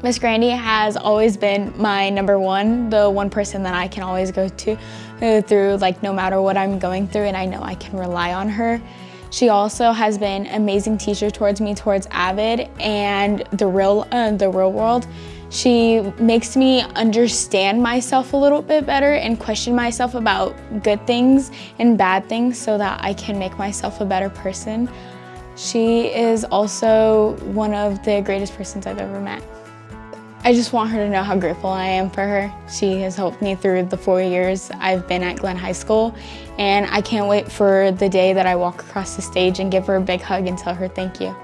Miss Grandy has always been my number one, the one person that I can always go to through like no matter what I'm going through and I know I can rely on her. She also has been an amazing teacher towards me, towards Avid and the real, uh, the real world. She makes me understand myself a little bit better and question myself about good things and bad things so that I can make myself a better person. She is also one of the greatest persons I've ever met. I just want her to know how grateful I am for her. She has helped me through the four years I've been at Glenn High School, and I can't wait for the day that I walk across the stage and give her a big hug and tell her thank you.